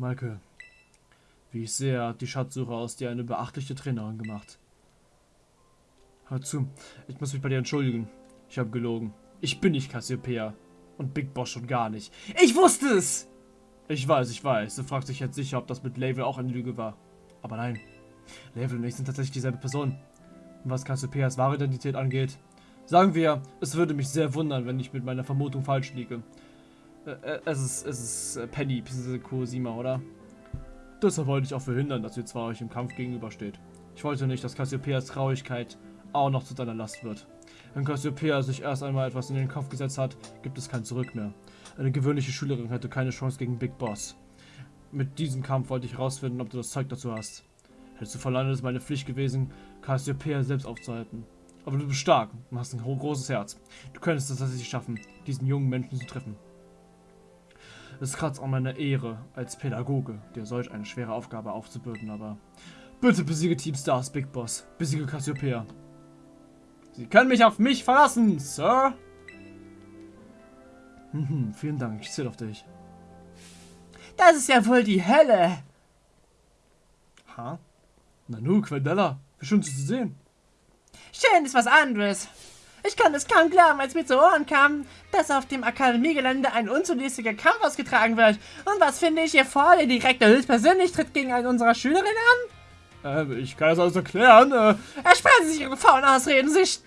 Michael, wie ich sehe, hat die Schatzsuche aus dir eine beachtliche Trainerin gemacht. Hör zu, ich muss mich bei dir entschuldigen. Ich habe gelogen. Ich bin nicht Cassiopeia. Und Big Boss schon gar nicht. Ich wusste es! Ich weiß, ich weiß. Du fragst dich jetzt sicher, ob das mit Label auch eine Lüge war. Aber nein. Label und ich sind tatsächlich dieselbe Person. Und was Cassiopeias wahre Identität angeht, sagen wir, es würde mich sehr wundern, wenn ich mit meiner Vermutung falsch liege. Äh, äh es ist, es ist äh, Penny bzw. Kurosima, oder? Deshalb wollte ich auch verhindern, dass ihr zwar euch im Kampf gegenübersteht. Ich wollte nicht, dass Cassiopeias Traurigkeit auch noch zu deiner Last wird. Wenn Cassiopeia sich erst einmal etwas in den Kopf gesetzt hat, gibt es kein Zurück mehr. Eine gewöhnliche Schülerin hätte keine Chance gegen Big Boss. Mit diesem Kampf wollte ich herausfinden, ob du das Zeug dazu hast. Hättest du verlangt, ist meine Pflicht gewesen, Cassiopeia selbst aufzuhalten. Aber du bist stark und hast ein großes Herz. Du könntest es tatsächlich schaffen, diesen jungen Menschen zu treffen. Es kratzt an meiner Ehre als Pädagoge, dir solch eine schwere Aufgabe aufzubürden, aber bitte besiege Team Stars Big Boss. Besiege Cassiopeia. Sie können mich auf mich verlassen, Sir. Mhm, vielen Dank, ich zähle auf dich. Das ist ja wohl die Hölle. Ha? Nanu, Quendella, wie schön zu sehen. Schön ist was anderes. Ich konnte es kaum glauben, als mir zu Ohren kam, dass auf dem Akademiegelände ein unzulässiger Kampf ausgetragen wird. Und was finde ich hier vor? Der Direktor höchstpersönlich tritt gegen einen unserer Schülerinnen an? Ähm, ich kann das alles erklären. Äh. Ersparen Sie sich Ihre faulen Ausreden. Sie st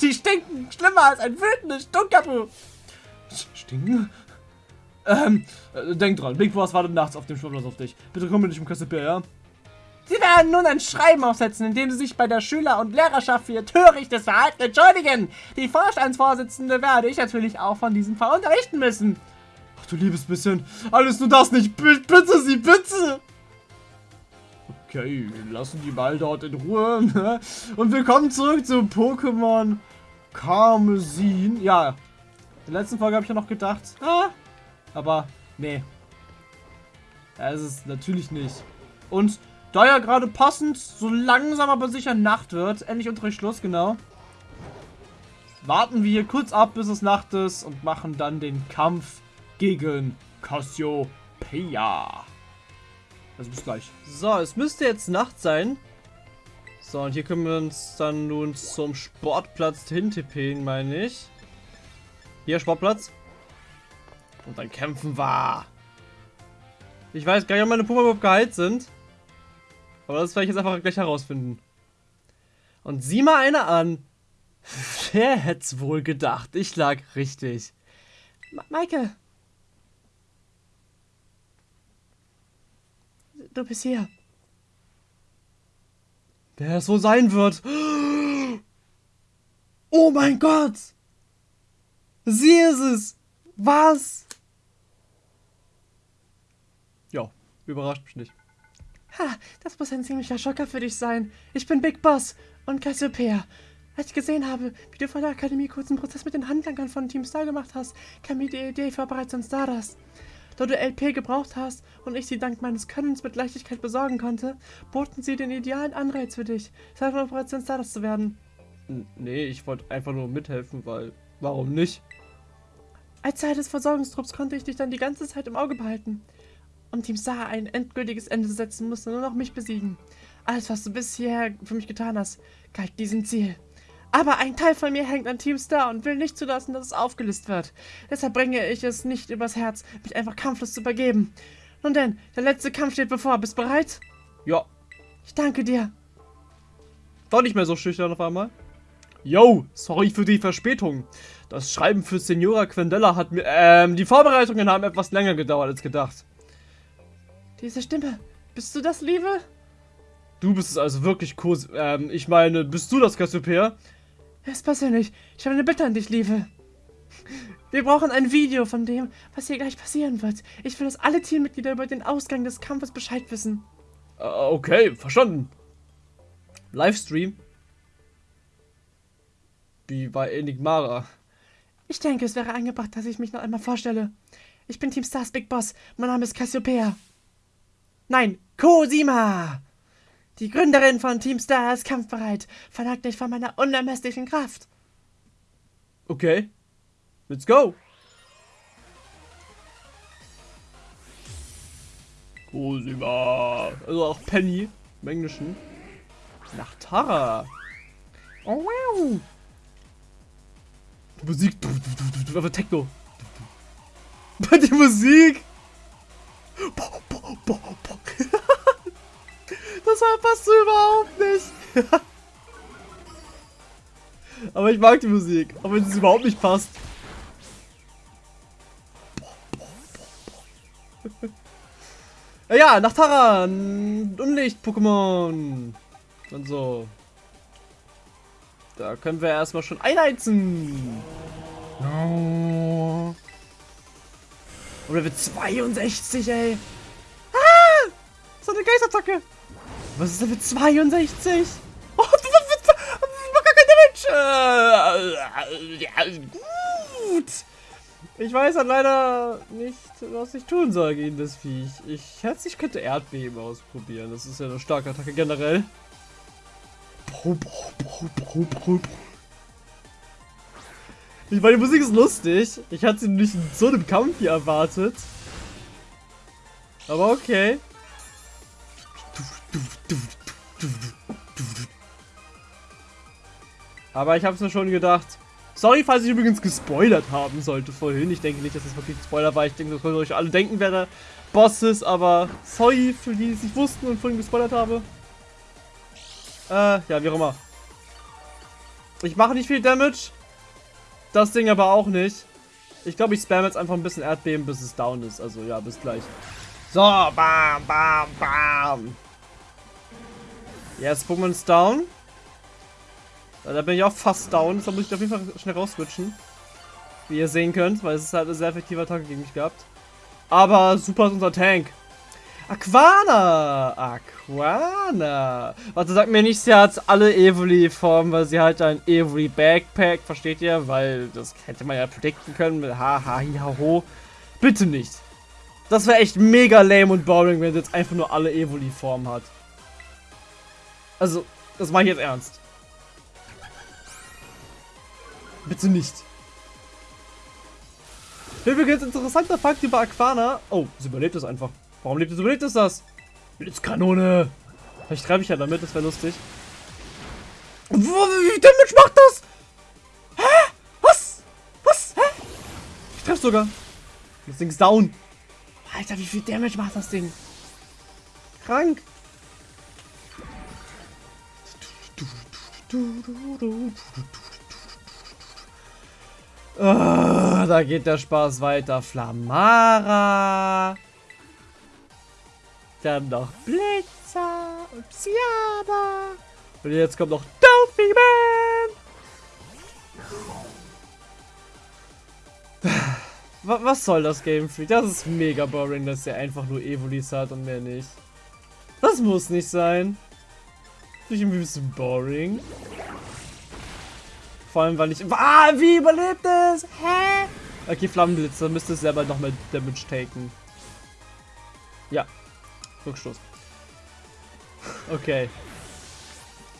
die stinken schlimmer als ein wütendes Stunkapu. Stinken? Ähm, äh, denk dran. Big Boss wartet nachts auf dem Schwimmplatz auf dich. Bitte komm mit dich um Kassepier, ja? Sie werden nun ein Schreiben aufsetzen, in dem Sie sich bei der Schüler- und Lehrerschaft für Ihr törichtes Verhalten entschuldigen. Die Vorstandsvorsitzende werde ich natürlich auch von diesem Fall unterrichten müssen. Ach du liebes bisschen. Alles nur das nicht. Bitte Sie, bitte. Okay, lassen die mal dort in Ruhe. Ne? Und wir kommen zurück zu Pokémon Karmesin. Ja, in der letzten Folge habe ich ja noch gedacht, ah, aber nee. Es ist natürlich nicht. Und da ja gerade passend so langsam aber sicher Nacht wird, endlich Unterrichtsschluss, genau. Warten wir hier kurz ab, bis es Nacht ist und machen dann den Kampf gegen Cassiopeia. Also bis gleich. So, es müsste jetzt Nacht sein. So, und hier können wir uns dann nun zum Sportplatz hintippen, meine ich. Hier, Sportplatz. Und dann kämpfen wir. Ich weiß gar nicht, ob meine Puma überhaupt geheilt sind. Aber das werde ich jetzt einfach gleich herausfinden. Und sieh mal einer an. Wer hätte es wohl gedacht? Ich lag richtig. Ma Maike, Du bist hier. Wer es wohl sein wird. Oh mein Gott! Sie ist es! Was? Ja, überrascht mich nicht. Ha, das muss ein ziemlicher Schocker für dich sein. Ich bin Big Boss und Cassiopeia. Als ich gesehen habe, wie du vor der Akademie kurzen Prozess mit den Handlangern von Team Star gemacht hast, kam mir die Idee für Operation Stardust. Da du LP gebraucht hast und ich sie dank meines Könnens mit Leichtigkeit besorgen konnte, boten sie den idealen Anreiz für dich, Teil von Operation Stardust zu werden. Nee, ich wollte einfach nur mithelfen, weil warum nicht? Als Teil des Versorgungstrupps konnte ich dich dann die ganze Zeit im Auge behalten. Um Team Star ein endgültiges Ende zu setzen, musste nur noch mich besiegen. Alles, was du bisher für mich getan hast, galt diesem Ziel. Aber ein Teil von mir hängt an Team Star und will nicht zulassen, dass es aufgelöst wird. Deshalb bringe ich es nicht übers Herz, mich einfach kampflos zu übergeben. Nun denn, der letzte Kampf steht bevor. Bist bereit? Ja. Ich danke dir. Doch nicht mehr so schüchtern auf einmal. Yo, sorry für die Verspätung. Das Schreiben für Senora Quendella hat mir, ähm, die Vorbereitungen haben etwas länger gedauert als gedacht. Diese Stimme, bist du das, Liebe? Du bist es also wirklich, Kurs, ähm, ich meine, bist du das Cassiopeia? Es persönlich. Ich habe eine Bitte an dich, Liebe. Wir brauchen ein Video von dem, was hier gleich passieren wird. Ich will, dass alle Teammitglieder über den Ausgang des Kampfes Bescheid wissen. Uh, okay, verstanden. Livestream? Wie bei Enigmara. Ich denke, es wäre angebracht, dass ich mich noch einmal vorstelle. Ich bin Team Stars Big Boss. Mein Name ist Cassiopeia. Nein, Cosima! Die Gründerin von Team Star ist kampfbereit. Verlangt nicht von meiner unermesslichen Kraft. Okay. Let's go. Cosima. Also auch Penny im Englischen. Nach Tara. Oh wow. Die Musik. Einfach Techno. Die Musik. Das passt so überhaupt nicht. Aber ich mag die Musik, auch wenn es überhaupt nicht passt. Ja, nach Taran. Unlicht-Pokémon. Und so. Da können wir erstmal schon einheizen. Und Level 62, ey. Ah! So eine Geistattacke. Was ist Level 62? Oh, macht gar kein Damage. Äh, gut. Ich weiß halt leider nicht, was ich tun soll gegen das Viech. Ich hätte, ich könnte Erdbeben ausprobieren. Das ist ja eine starke Attacke generell. Ich meine, die Musik ist lustig. Ich hatte sie nicht in so einem Kampf hier erwartet. Aber okay. Aber ich habe es mir schon gedacht. Sorry, falls ich übrigens gespoilert haben sollte vorhin. Ich denke nicht, dass das wirklich ein Spoiler war. Ich denke, das könnt ihr euch alle denken, wer der Boss ist. Aber sorry für die, die es nicht wussten und vorhin gespoilert habe. Äh, ja, wie auch immer. Ich mache nicht viel Damage. Das Ding aber auch nicht. Ich glaube, ich spam jetzt einfach ein bisschen Erdbeben, bis es down ist. Also ja, bis gleich. So, bam, bam, bam. Jetzt Pokémon ist down. Da bin ich auch fast down. Da muss ich auf jeden Fall schnell rausswitchen. Wie ihr sehen könnt, weil es halt eine sehr effektive Attacke gegen mich gehabt. Aber super ist unser Tank. Aquana! Aquana! Warte, sag mir nicht, sie hat alle Evoli-Formen, weil sie halt ein Evoli-Backpack, versteht ihr? Weil das hätte man ja predikten können mit haha, hi, ho. Bitte nicht. Das wäre echt mega lame und boring, wenn sie jetzt einfach nur alle Evoli-Formen hat. Also, das mache ich jetzt ernst. Bitte nicht. Übrigens, interessanter Fakt über Aquana. Oh, sie überlebt es einfach. Warum lebt es, überlebt es das? Blitzkanone. Vielleicht treibe ich ja damit, das wäre lustig. Wie Damage macht das? Hä? Was? Was? Hä? Ich treffe sogar. Das Ding ist down. Alter, wie viel Damage macht das Ding? Krank. Oh, da geht der Spaß weiter. Flamara. Dann noch Blitzer und Psyana. Und jetzt kommt noch Delphi Man. Was soll das Game Freak? Das ist mega boring, dass er einfach nur Evolis hat und mehr nicht. Das muss nicht sein. Finde ich ein bisschen boring. Vor allem, weil ich... Ah, wie überlebt es? Hä? Okay, Flammenblitzer müsste selber noch mehr Damage taken. Ja, Rückstoß. Okay.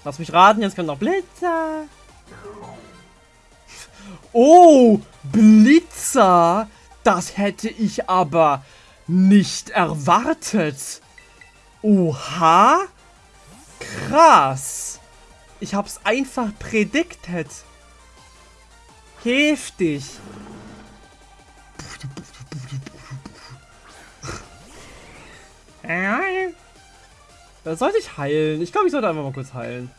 Lass mich raten, jetzt kommt noch Blitzer. Oh, Blitzer. Das hätte ich aber nicht erwartet. Oha. Krass. Ich hab's einfach prediktet. Heftig. Sollte ich heilen. Ich glaube, ich sollte einfach mal kurz heilen.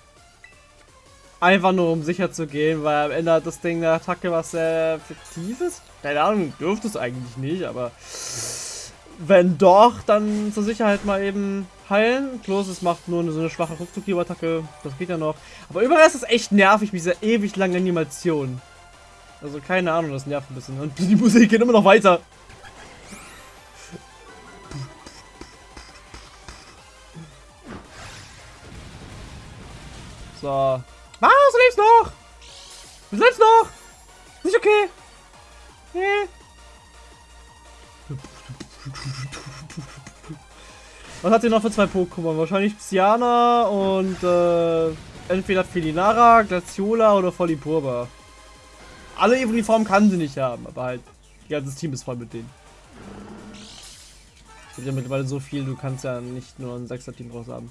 Einfach nur, um sicher zu gehen, weil am Ende hat das Ding eine Attacke, was sehr effektiv ist. Keine Ahnung, dürfte es eigentlich nicht, aber wenn doch, dann zur Sicherheit mal eben heilen. Bloß es macht nur so eine schwache Rückzug-Attacke. Das geht ja noch. Aber überall ist es echt nervig mit dieser ewig langen Animation. Also keine Ahnung, das nervt ein bisschen. Und die Musik geht immer noch weiter. So. Was? Du lebst noch! Du lebst noch! Nicht okay! Nee. Was hat sie noch für zwei Pokémon? Wahrscheinlich Psyana und äh, entweder Felinara, Glaciola oder Folipurba. Alle Evoli-Formen kann sie nicht haben, aber halt, ihr ganzes Team ist voll mit denen. gibt ja mittlerweile so viel, du kannst ja nicht nur ein 6er-Team draus haben.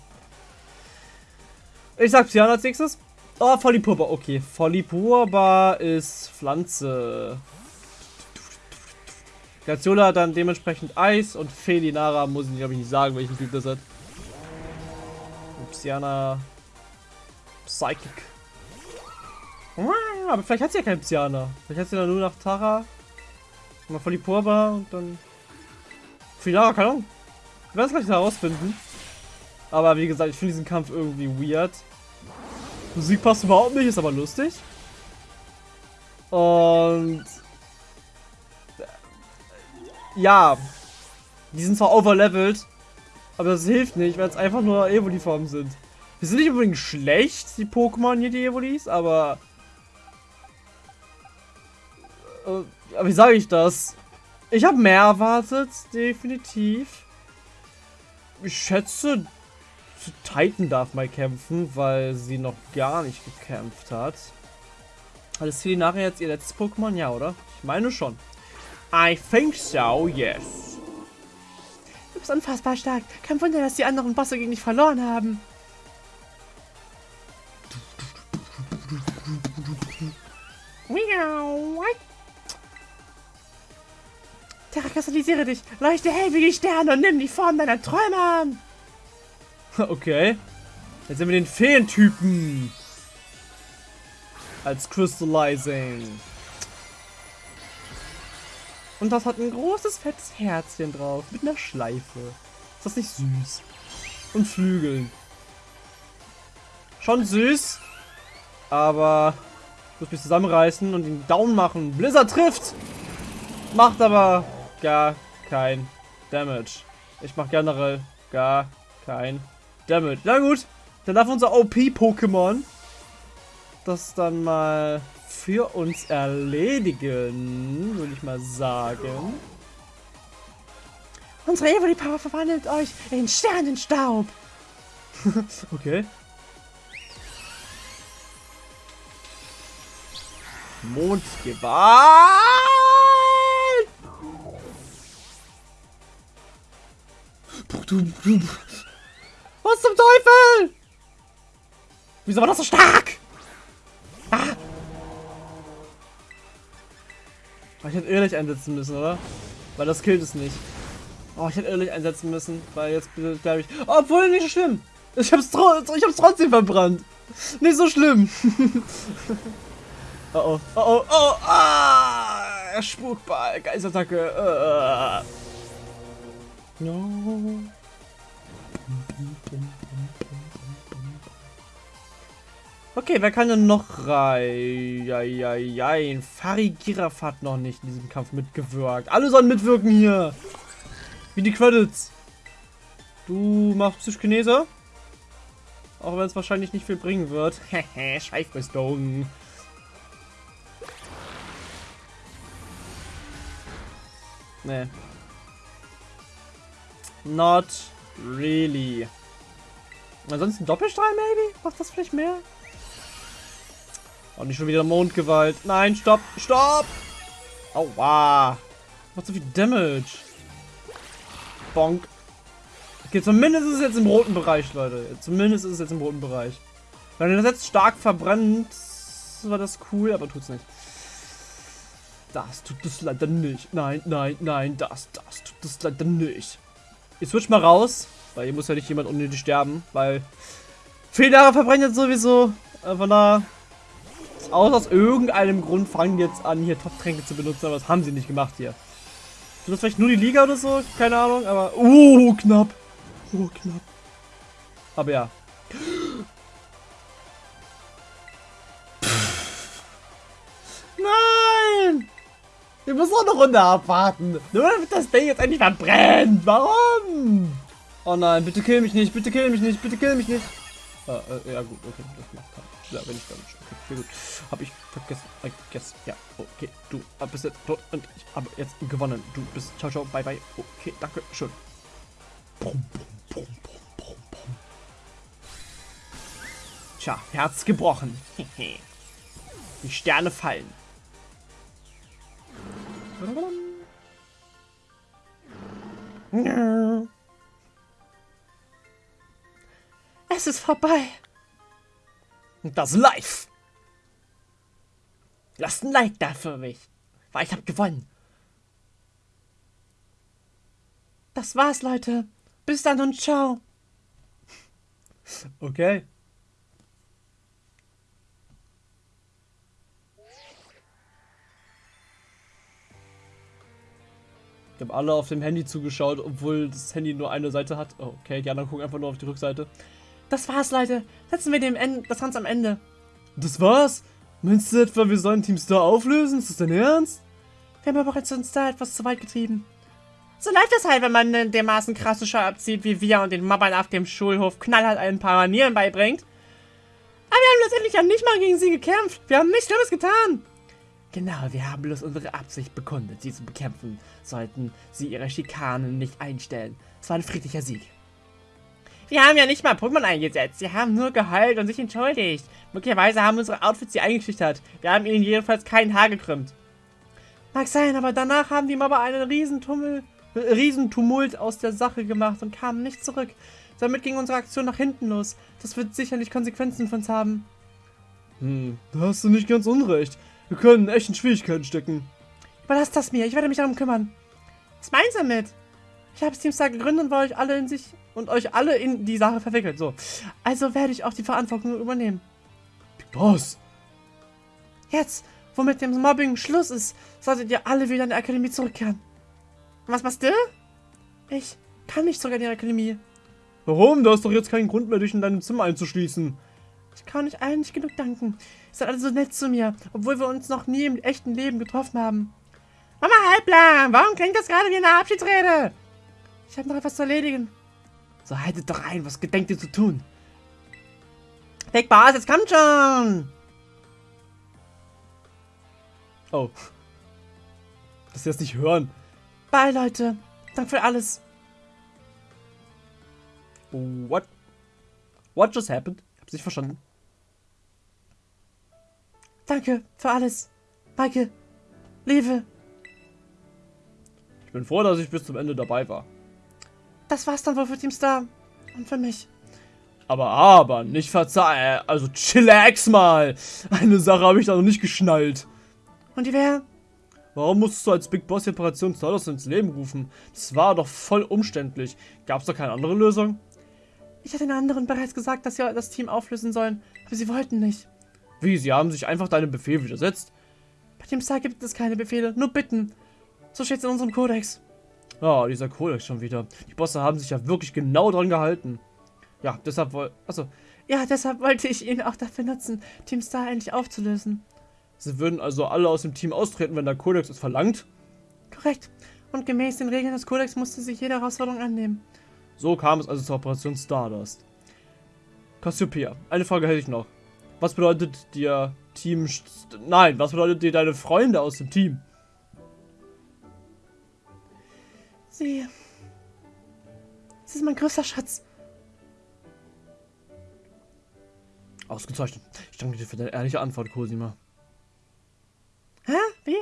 Ich sag Psyana als nächstes. Oh, Folipurba. Okay, Folipurba ist Pflanze. Gaziola hat dann dementsprechend Eis und Felinara muss ich glaube ich nicht sagen, welchen Typ das hat. Psyana Psychic. Aber vielleicht hat sie ja keinen Psyana. Vielleicht hat sie dann nur nach Tara. Mal voll die Purba und dann. Finara, keine Ahnung. Wir werden es gleich herausfinden. Aber wie gesagt, ich finde diesen Kampf irgendwie weird. Musik passt überhaupt nicht, ist aber lustig. Und. Ja. Die sind zwar overlevelt, aber das hilft nicht, weil es einfach nur Evoli-Formen sind. Die sind nicht unbedingt schlecht, die Pokémon hier, die Evolis, aber... Äh, aber wie sage ich das? Ich habe mehr erwartet, definitiv. Ich schätze, Titan darf mal kämpfen, weil sie noch gar nicht gekämpft hat. Hat es nachher jetzt ihr letztes Pokémon? Ja, oder? Ich meine schon. I think so, yes. Du bist unfassbar stark. Kein Wunder, dass die anderen Bosse gegen dich verloren haben. Terra, kristallisiere dich. Leuchte hell wie die Sterne und nimm die Form deiner Träume an. Okay. Jetzt sind wir den Feentypen. Als Crystallizing. Und das hat ein großes, fettes Herzchen drauf. Mit einer Schleife. Ist das nicht süß? Und Flügeln. Schon süß. Aber ich muss mich zusammenreißen und den Daumen machen. Blizzard trifft. Macht aber gar kein Damage. Ich mache generell gar kein Damage. Na gut. Dann darf unser OP-Pokémon das dann mal für uns erledigen, würde ich mal sagen. Unsere Evoli Power verwandelt euch in Sternenstaub. okay. Mondgewalt! Was zum Teufel? Wieso war das so stark? Ah! Ich hätte Irrlicht einsetzen müssen, oder? Weil das killt es nicht. Oh, ich hätte Irrlicht einsetzen müssen, weil jetzt glaube ich... Oh, obwohl, nicht so schlimm. Ich hab's, ich hab's trotzdem verbrannt. Nicht so schlimm. oh oh, oh oh, oh, ah, Spukball, Geistattacke. Uh. No. Okay, wer kann denn noch rein? Ja, ja, ja. Fari Giraf hat noch nicht in diesem Kampf mitgewirkt. Alle sollen mitwirken hier. Wie die Credits. Du machst Psychkinese. Auch wenn es wahrscheinlich nicht viel bringen wird. Hehe, Schweifrüstung. Nee. Not really. Ansonsten Doppelstrahl, maybe? Macht das vielleicht mehr? Und nicht schon wieder Mondgewalt. Nein, stopp, stopp! Aua! Macht so viel Damage. Bonk. Okay, zumindest ist es jetzt im roten Bereich, Leute. Zumindest ist es jetzt im roten Bereich. Wenn das jetzt stark verbrennt, war das cool, aber tut's nicht. Das tut es leider nicht. Nein, nein, nein, das, das tut es leider nicht. Ich switch mal raus, weil hier muss ja nicht jemand unnötig sterben, weil Fehler verbrennen jetzt sowieso. Äh, da aus, aus irgendeinem Grund fangen jetzt an, hier Top-Tränke zu benutzen, aber das haben sie nicht gemacht hier. Sind das vielleicht nur die Liga oder so? Keine Ahnung, aber... Uh, knapp. Oh, knapp. Aber ja. Nein! Wir müssen auch eine Runde abwarten. Nur damit das Ding jetzt endlich verbrennt. Warum? Oh nein, bitte kill mich nicht, bitte kill mich nicht, bitte kill mich nicht. Äh, äh, ja gut, okay, halt. Ja, wenn ich dann Okay, gut. Hab ich vergessen. I guess. Ja, okay. Du bist jetzt tot und ich habe jetzt gewonnen. Du bist. Ciao, ciao. Bye, bye. Okay, danke. Schön. Tja, Herz gebrochen. Die Sterne fallen. Es ist vorbei. Das live. Lasst ein Like da für mich, weil ich habe gewonnen. Das war's, Leute. Bis dann und ciao. Okay. Wir haben alle auf dem Handy zugeschaut, obwohl das Handy nur eine Seite hat. Oh, okay, die anderen gucken einfach nur auf die Rückseite. Das war's, Leute. Setzen wir dem Ende, das Ganze am Ende. Das war's? Meinst du etwa, wir sollen Team Star auflösen? Ist das dein Ernst? Wir haben aber jetzt uns da etwas zu weit getrieben. So läuft es halt, wenn man einen dermaßen krasse Schau abzieht wie wir und den Mobbern auf dem Schulhof knallhart ein paar Manieren beibringt. Aber wir haben letztendlich ja nicht mal gegen sie gekämpft. Wir haben nichts Schlimmes getan. Genau, wir haben bloß unsere Absicht bekundet, sie zu bekämpfen, sollten sie ihre Schikanen nicht einstellen. Es war ein friedlicher Sieg. Wir haben ja nicht mal Pokémon eingesetzt. Sie haben nur geheult und sich entschuldigt. Möglicherweise haben unsere Outfits sie eingeschüchtert. Wir haben ihnen jedenfalls kein Haar gekrümmt. Mag sein, aber danach haben die Mobber einen Riesentummel, äh, Riesentumult aus der Sache gemacht und kamen nicht zurück. Damit ging unsere Aktion nach hinten los. Das wird sicherlich Konsequenzen für uns haben. Hm, da hast du nicht ganz unrecht. Wir können echt in Schwierigkeiten stecken. Überlasst das mir, ich werde mich darum kümmern. Was meinst du damit? Ich habe Steamstar gegründet und wollte euch alle in sich und euch alle in die Sache verwickelt. So. Also werde ich auch die Verantwortung übernehmen. Boss! Jetzt, wo mit dem Mobbing Schluss ist, solltet ihr alle wieder in die Akademie zurückkehren. Was machst du? Ich kann nicht zurück in die Akademie. Warum? Du hast doch jetzt keinen Grund mehr, dich in deinem Zimmer einzuschließen. Ich kann euch allen nicht genug danken. Ihr seid alle so nett zu mir, obwohl wir uns noch nie im echten Leben getroffen haben. Mama Halblang, warum klingt das gerade wie eine Abschiedsrede? Ich habe noch etwas zu erledigen. So haltet doch ein, was gedenkt ihr zu tun? Big Boss, jetzt kommt schon! Oh. Dass sie das nicht hören. Bye, Leute. Danke für alles. What? What just happened? Ich hab's nicht verstanden. Danke für alles. Maike. Liebe. Ich bin froh, dass ich bis zum Ende dabei war. Das war's dann wohl für Team Star. Und für mich. Aber, aber, nicht verzeihen. Also, chillax mal. Eine Sache habe ich da noch nicht geschnallt. Und die wäre? Warum musstest du als Big Boss die Operation Stardust ins Leben rufen? Das war doch voll umständlich. Gab's da keine andere Lösung? Ich hatte den anderen bereits gesagt, dass sie das Team auflösen sollen, aber sie wollten nicht. Wie, sie haben sich einfach deinem Befehl widersetzt? Bei dem Star gibt es keine Befehle, nur Bitten. So steht's in unserem Kodex. Ja, dieser Kodex schon wieder. Die Bosse haben sich ja wirklich genau dran gehalten. Ja, deshalb woll... Achso. Ja, deshalb wollte ich ihn auch dafür nutzen, Team Star endlich aufzulösen. Sie würden also alle aus dem Team austreten, wenn der Kodex es verlangt? Korrekt. Und gemäß den Regeln des Kodex musste sich jede Herausforderung annehmen. So kam es also zur Operation Stardust. Cassiopeia, eine Frage hätte ich noch. Was bedeutet dir Team... St Nein, was bedeutet dir deine Freunde aus dem Team? Sie... Sie ist mein größter Schatz. Ausgezeichnet. Ich danke dir für deine ehrliche Antwort, Cosima. Hä? Wie?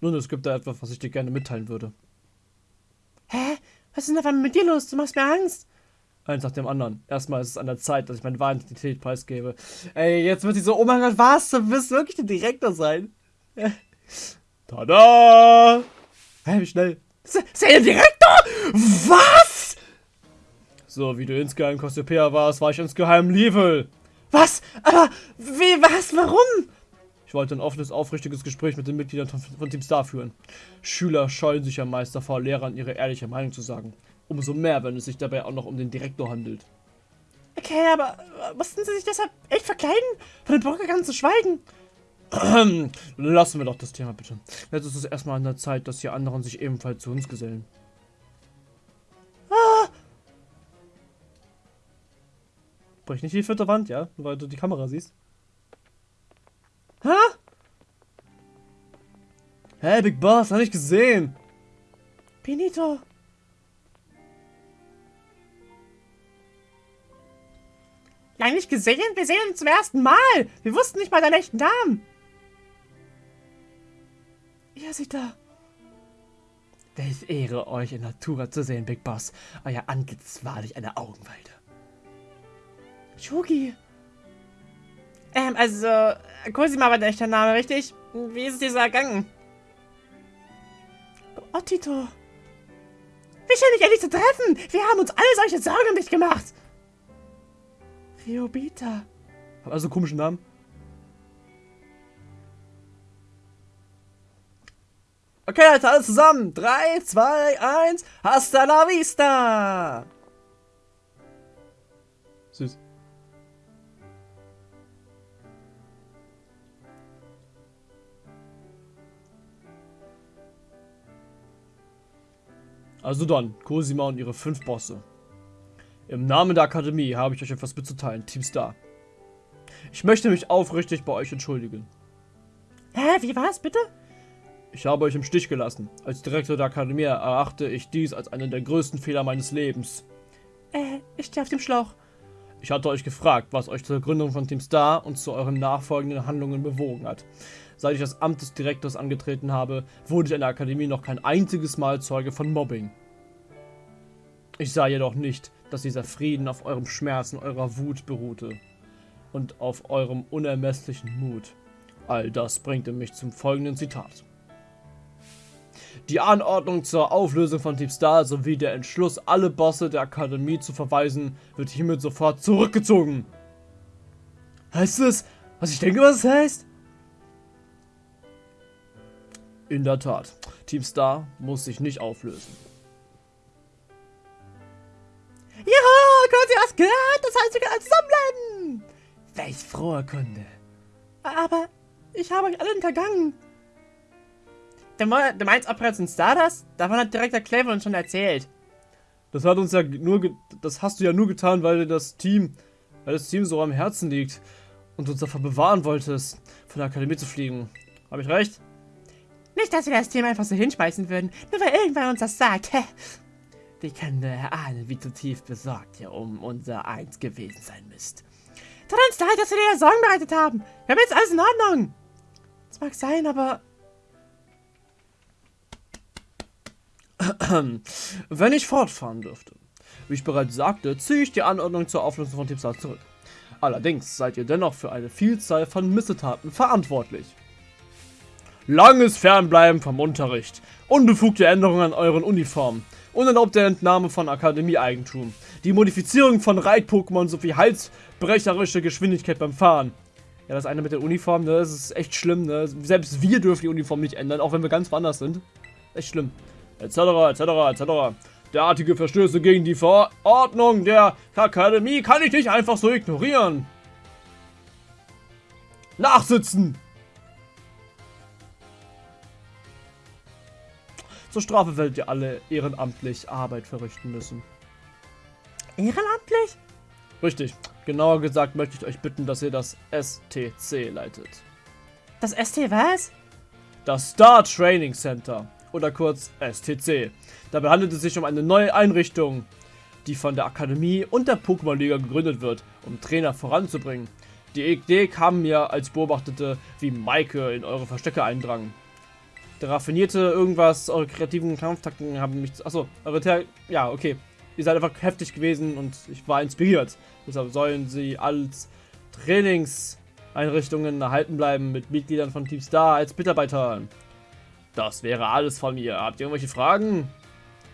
Nun, es gibt da etwas, was ich dir gerne mitteilen würde. Hä? Was ist denn da mit dir los? Du machst mir Angst. Eins nach dem anderen. Erstmal ist es an der Zeit, dass ich meine wahre Identität preisgebe. Ey, jetzt wird sie so, oh mein Gott, was? Du wirst wirklich der Direktor sein. Tada! Hä, wie schnell? Der Direktor? Was? So, wie du insgeheim Cassiopeia warst, war ich insgeheim Level. Was? Aber, wie, was, warum? Ich wollte ein offenes, aufrichtiges Gespräch mit den Mitgliedern von, von Team Star führen. Schüler scheuen sich ja meist davor, Lehrern ihre ehrliche Meinung zu sagen. Umso mehr, wenn es sich dabei auch noch um den Direktor handelt. Okay, aber mussten sie sich deshalb echt verkleiden? Von den Bürgergang zu schweigen? Lassen wir doch das Thema bitte. Jetzt ist es erstmal an der Zeit, dass die anderen sich ebenfalls zu uns gesellen. Ah. Brich nicht die vierte Wand, ja? Weil du die Kamera siehst. Hä? Hey, Big Boss, hab ich gesehen. Benito. Lange nicht gesehen? Wir sehen uns zum ersten Mal. Wir wussten nicht mal deinen echten Namen. Ja, sie da. Welch Ehre, euch in Natura zu sehen, Big Boss. Euer Antlitz ist wahrlich eine Augenweide. Shugi. Ähm, also, Cosima war der echte Name, richtig? Wie ist es dir so ergangen? Ottito. Wie schön, dich endlich zu treffen. Wir haben uns alle solche Sorgen um dich gemacht. Riobita. Hab also einen komischen Namen. Okay, Leute, alles zusammen. 3, 2, 1. Hasta la vista. Süß. Also dann, Cosima und ihre fünf Bosse. Im Namen der Akademie habe ich euch etwas mitzuteilen, Team Star. Ich möchte mich aufrichtig bei euch entschuldigen. Hä, wie war's bitte? Ich habe euch im Stich gelassen. Als Direktor der Akademie erachte ich dies als einen der größten Fehler meines Lebens. Äh, ich stehe auf dem Schlauch. Ich hatte euch gefragt, was euch zur Gründung von Team Star und zu euren nachfolgenden Handlungen bewogen hat. Seit ich das Amt des Direktors angetreten habe, wurde ich in der Akademie noch kein einziges Mal Zeuge von Mobbing. Ich sah jedoch nicht, dass dieser Frieden auf eurem Schmerz und eurer Wut beruhte und auf eurem unermesslichen Mut. All das bringte mich zum folgenden Zitat. Die Anordnung zur Auflösung von Team Star sowie der Entschluss, alle Bosse der Akademie zu verweisen, wird hiermit sofort zurückgezogen. Heißt es, was ich denke, was es heißt? In der Tat, Team Star muss sich nicht auflösen. Ja, Gott, ihr hast gehört, das heißt, wir können alle zusammenbleiben. Welch frohe Kunde. Aber ich habe euch alle hintergangen. Du meinst Operation Stardust? Davon hat Direktor Clever uns schon erzählt. Das hat uns ja nur, das hast du ja nur getan, weil dir das Team, weil das Team so am Herzen liegt und uns davor bewahren wolltest, von der Akademie zu fliegen. Habe ich recht? Nicht, dass wir das Team einfach so hinschmeißen würden, nur weil irgendwer uns das sagt. Wie können wir erahnen, wie zutiefst besorgt ihr um unser Eins gewesen sein müsst? Tut uns leid, dass wir dir Sorgen bereitet haben. Wir haben jetzt alles in Ordnung. Das mag sein, aber Wenn ich fortfahren dürfte. Wie ich bereits sagte, ziehe ich die Anordnung zur Auflösung von Team Stars zurück. Allerdings seid ihr dennoch für eine Vielzahl von Missetaten verantwortlich. Langes Fernbleiben vom Unterricht, unbefugte Änderungen an euren Uniformen, unerlaubte Entnahme von Akademie-Eigentum, die Modifizierung von Reit-Pokémon sowie halsbrecherische Geschwindigkeit beim Fahren. Ja, das eine mit der Uniform, ne, das ist echt schlimm, ne? Selbst wir dürfen die Uniform nicht ändern, auch wenn wir ganz woanders sind. Echt schlimm etc. etc. etc. Derartige Verstöße gegen die Verordnung der Akademie kann ich nicht einfach so ignorieren. Nachsitzen! Zur Strafe werdet ihr alle ehrenamtlich Arbeit verrichten müssen. Ehrenamtlich? Richtig. Genauer gesagt möchte ich euch bitten, dass ihr das STC leitet. Das ST was? Das Star Training Center oder kurz STC. Dabei handelt es sich um eine neue Einrichtung, die von der Akademie und der Pokémon-Liga gegründet wird, um Trainer voranzubringen. Die Idee kam mir, als beobachtete, wie Maike in eure Verstecke eindrang. Der raffinierte irgendwas, eure kreativen Kampftakten haben mich... Achso, eure... Ter ja, okay. Ihr seid einfach heftig gewesen und ich war inspiriert. Deshalb sollen sie als Trainingseinrichtungen erhalten bleiben mit Mitgliedern von Team Star als Mitarbeiter. Das wäre alles von mir. Habt ihr irgendwelche Fragen?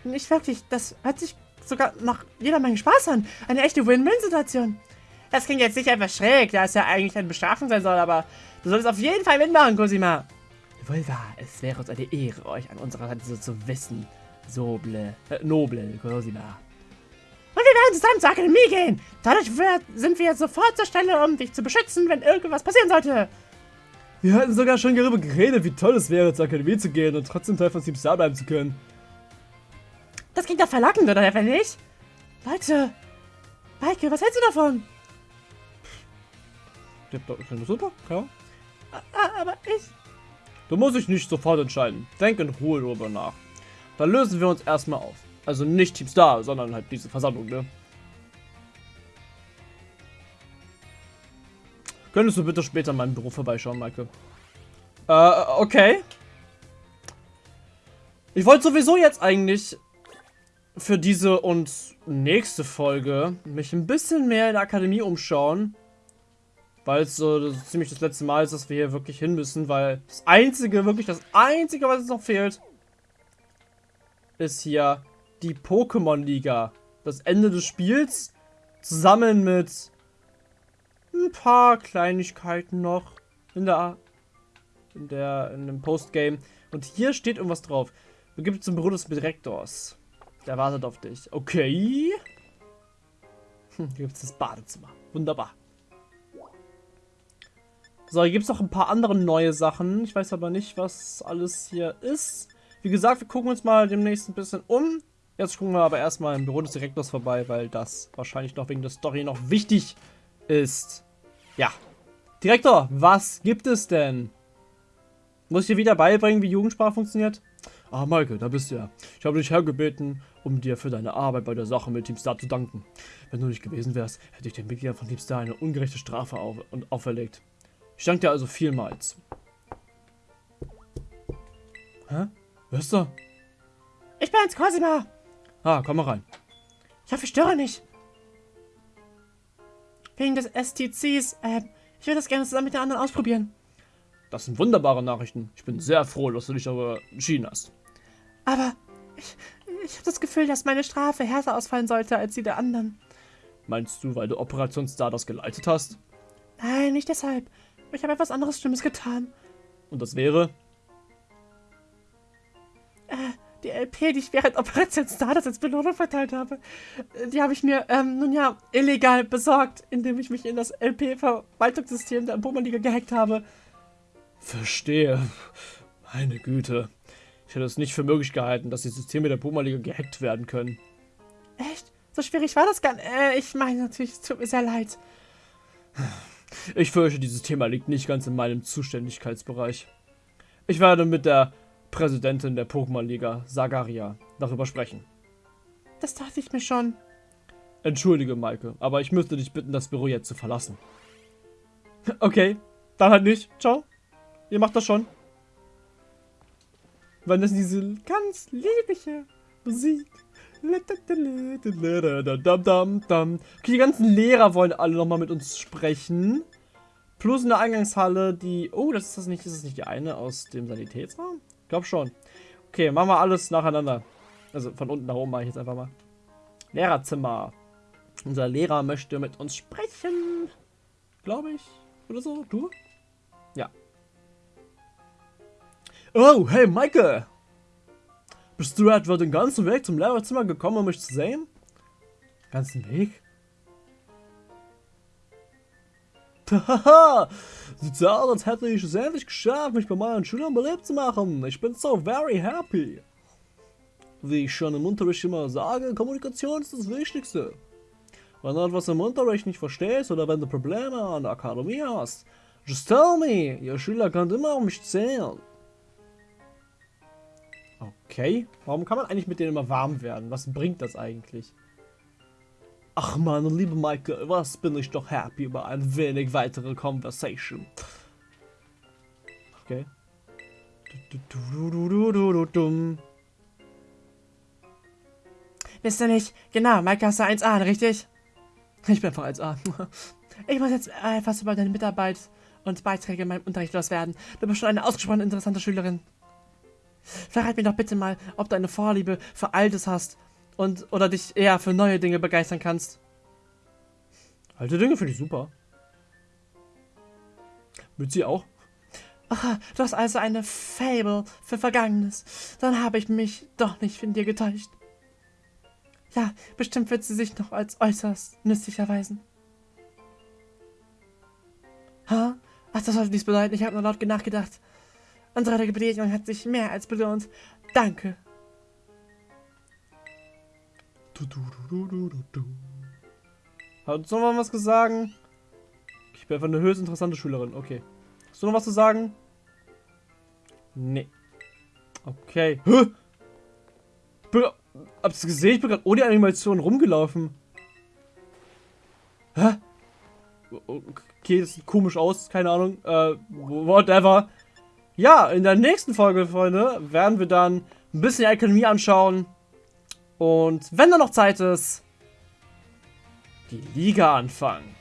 Nicht wirklich. Das hört sich sogar nach jeder Menge Spaß an. Eine echte Win-Win-Situation. Das klingt jetzt nicht einfach schräg, da es ja eigentlich eine Bestrafung sein soll, aber du solltest auf jeden Fall mitmachen, Cosima. Wohl wahr, es wäre uns eine Ehre, euch an unserer Seite so zu wissen. Soble, äh, noble, Cosima. Und wir werden zusammen zur Akademie gehen. Dadurch wird, sind wir sofort zur Stelle, um dich zu beschützen, wenn irgendwas passieren sollte. Wir hatten sogar schon darüber geredet, wie toll es wäre, zur Akademie zu gehen und trotzdem Teil von Team Star bleiben zu können. Das klingt doch verlockend, oder wenn nicht? Leute, Maike, was hältst du davon? Ja, super, ja. Aber ich... Du musst dich nicht sofort entscheiden. Denk in Ruhe darüber nach. Dann lösen wir uns erstmal auf. Also nicht Team Star, sondern halt diese Versammlung, ne? Könntest du bitte später in meinem Büro vorbeischauen, Maike? Äh, okay. Ich wollte sowieso jetzt eigentlich für diese und nächste Folge mich ein bisschen mehr in der Akademie umschauen. Weil es so ziemlich das letzte Mal ist, dass wir hier wirklich hin müssen, weil das einzige, wirklich das einzige, was uns noch fehlt, ist hier die Pokémon-Liga. Das Ende des Spiels zusammen mit ein paar Kleinigkeiten noch in der in der in dem Postgame. Und hier steht irgendwas drauf. Begib zum Büro des Direktors. Der wartet auf dich. Okay. Hm, hier gibt es das Badezimmer. Wunderbar. So, hier gibt es noch ein paar andere neue Sachen. Ich weiß aber nicht, was alles hier ist. Wie gesagt, wir gucken uns mal demnächst ein bisschen um. Jetzt gucken wir aber erstmal im Büro des Direktors vorbei, weil das wahrscheinlich noch wegen der Story noch wichtig ist. Ja. Direktor, was gibt es denn? Muss ich dir wieder beibringen, wie Jugendsprache funktioniert? Ah, Maike, da bist du ja. Ich habe dich hergebeten, um dir für deine Arbeit bei der Sache mit Team Star zu danken. Wenn du nicht gewesen wärst, hätte ich den Mitgliedern von Team Star eine ungerechte Strafe auf und auferlegt. Ich danke dir also vielmals. Hä? Wer ist da? Ich bin's, Cosima. Ah, komm mal rein. Ich hoffe, ich störe nicht. Wegen des STCs, äh, ich würde das gerne zusammen mit den anderen ausprobieren. Das sind wunderbare Nachrichten. Ich bin sehr froh, dass du dich darüber entschieden hast. Aber ich, ich habe das Gefühl, dass meine Strafe härter ausfallen sollte als die der anderen. Meinst du, weil du Operation Stardust geleitet hast? Nein, nicht deshalb. Ich habe etwas anderes Schlimmes getan. Und das wäre? Die LP, die ich während Operation Stardust als Belohnung verteilt habe, die habe ich mir, ähm, nun ja, illegal besorgt, indem ich mich in das LP-Verwaltungssystem der Pokémon-Liga gehackt habe. Verstehe. Meine Güte. Ich hätte es nicht für möglich gehalten, dass die Systeme der Pokémon-Liga gehackt werden können. Echt? So schwierig war das gar nicht. Äh, ich meine natürlich, es tut mir sehr leid. Ich fürchte, dieses Thema liegt nicht ganz in meinem Zuständigkeitsbereich. Ich werde mit der Präsidentin der Pokémon-Liga, Sagaria, darüber sprechen. Das dachte ich mir schon. Entschuldige, Maike, aber ich müsste dich bitten, das Büro jetzt zu verlassen. Okay, dann halt nicht. Ciao. Ihr macht das schon. Wann ist diese ganz liebliche Musik? Okay, die ganzen Lehrer wollen alle nochmal mit uns sprechen. Plus in der Eingangshalle die... Oh, das ist das nicht, ist das nicht die eine aus dem Sanitätsraum? Glaube schon. Okay, machen wir alles nacheinander. Also von unten nach oben mache ich jetzt einfach mal. Lehrerzimmer. Unser Lehrer möchte mit uns sprechen. Glaube ich. Oder so. Du? Ja. Oh, hey, Maike. Bist du etwa den ganzen Weg zum Lehrerzimmer gekommen, um mich zu sehen? Ganzen Weg? Sieht so aus, als hätte ich es endlich geschafft, mich bei meinen Schülern beliebt zu machen. Ich bin so very happy. Wie ich schon im Unterricht immer sage, Kommunikation ist das Wichtigste. Wenn du etwas im Unterricht nicht verstehst oder wenn du Probleme an der Akademie hast, just tell me, ihr Schüler könnt immer auf mich zählen. Okay. Warum kann man eigentlich mit denen immer warm werden? Was bringt das eigentlich? Ach meine liebe Maike, was bin ich doch happy über ein wenig weitere Conversation. Okay. Wisst ihr nicht? Genau, Maike hast du 1A, richtig? Ich bin einfach 1A. ich muss jetzt etwas über deine Mitarbeit und Beiträge in meinem Unterricht loswerden. Du bist schon eine ausgesprochen interessante Schülerin. Verrat mir doch bitte mal, ob du eine Vorliebe für Altes hast und oder dich eher für neue Dinge begeistern kannst. Alte Dinge finde ich super. Mit sie auch? Ach, du hast also eine Fable für Vergangenes. Dann habe ich mich doch nicht von dir getäuscht. Ja, bestimmt wird sie sich noch als äußerst nützlich erweisen. Ha? Ach, das sollte nichts bedeuten. Ich habe nur laut nachgedacht. Unsere Begegnung hat sich mehr als belohnt. Danke. Hat du noch mal was zu sagen? Ich bin einfach eine höchst interessante Schülerin. Okay. Hast du noch was zu sagen? Nee. Okay. Hä? Habt ihr gesehen? Ich bin gerade ohne Animation rumgelaufen. Hä? Okay, das sieht komisch aus. Keine Ahnung. Äh, whatever. Ja, in der nächsten Folge, Freunde, werden wir dann ein bisschen die anschauen. Und wenn da noch Zeit ist, die Liga anfangen.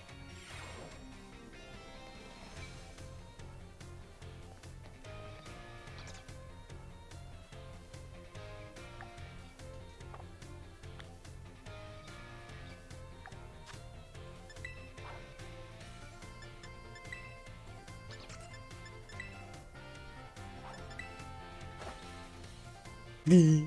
Wie?